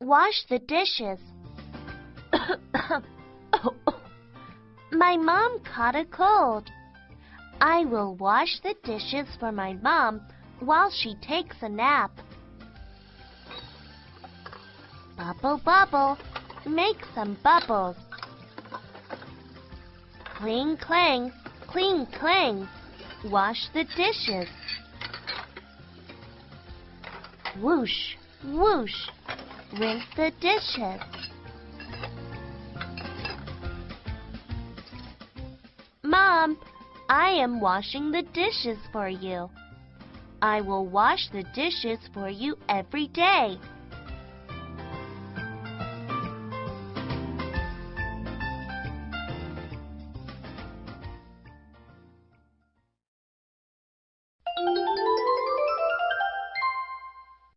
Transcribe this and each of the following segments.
Wash the dishes. My mom caught a cold. I will wash the dishes for my mom while she takes a nap. Bubble, bubble, make some bubbles. Cling, clang, cling, clang, wash the dishes. Whoosh, whoosh, rinse the dishes. Mom, I am washing the dishes for you. I will wash the dishes for you every day.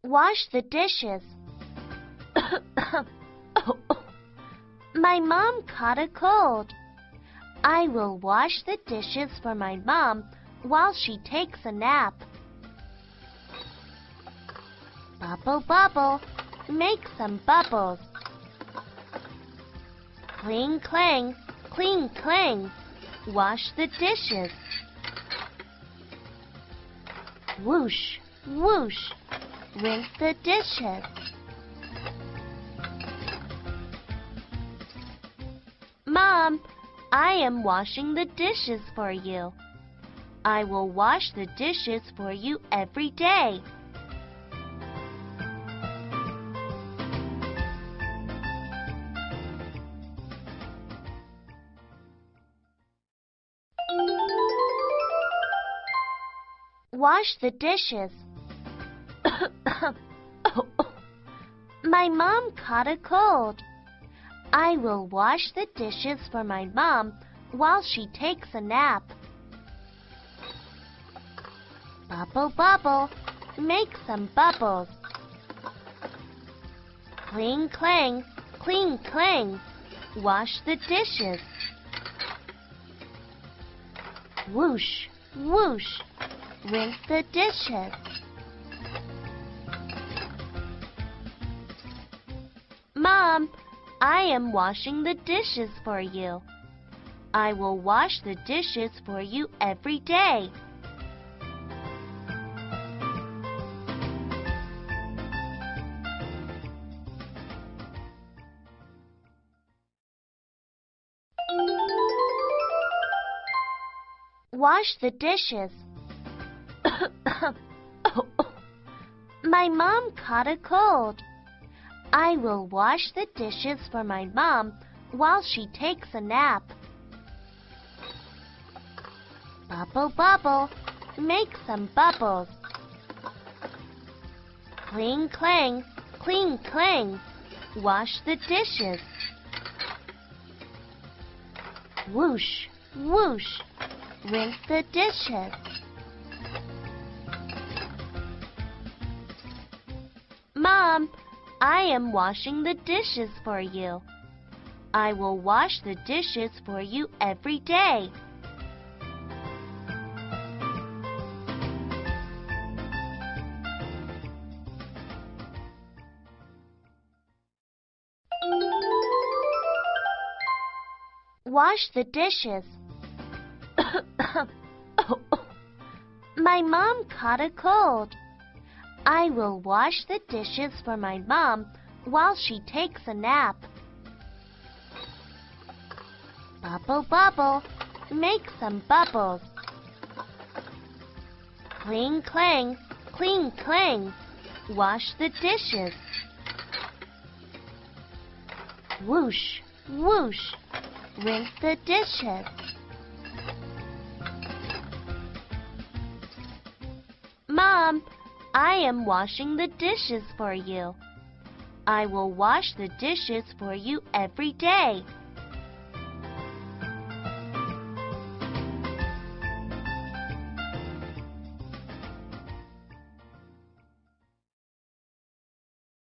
Wash the dishes. My mom caught a cold. I will wash the dishes for my mom while she takes a nap. Bubble, bubble, make some bubbles. Cling, clang, cling, clang, wash the dishes. Whoosh, whoosh, rinse the dishes. Mom, I am washing the dishes for you. I will wash the dishes for you every day. Wash the dishes. My mom caught a cold. I will wash the dishes for my mom while she takes a nap. Bubble, bubble, make some bubbles. Cling, clang, cling, clang, wash the dishes. Whoosh, whoosh, rinse the dishes. Mom, I am washing the dishes for you. I will wash the dishes for you every day. Wash the dishes. My mom caught a cold. I will wash the dishes for my mom while she takes a nap. Bubble, bubble, make some bubbles. Cling, clang, cling, clang, wash the dishes. Whoosh, whoosh, rinse the dishes. Mom, I am washing the dishes for you. I will wash the dishes for you every day. Wash the dishes. My mom caught a cold. I will wash the dishes for my mom while she takes a nap. Bubble, bubble, make some bubbles. Cling, clang, cling, clang, wash the dishes. Whoosh, whoosh, rinse the dishes. Mom, I am washing the dishes for you. I will wash the dishes for you every day.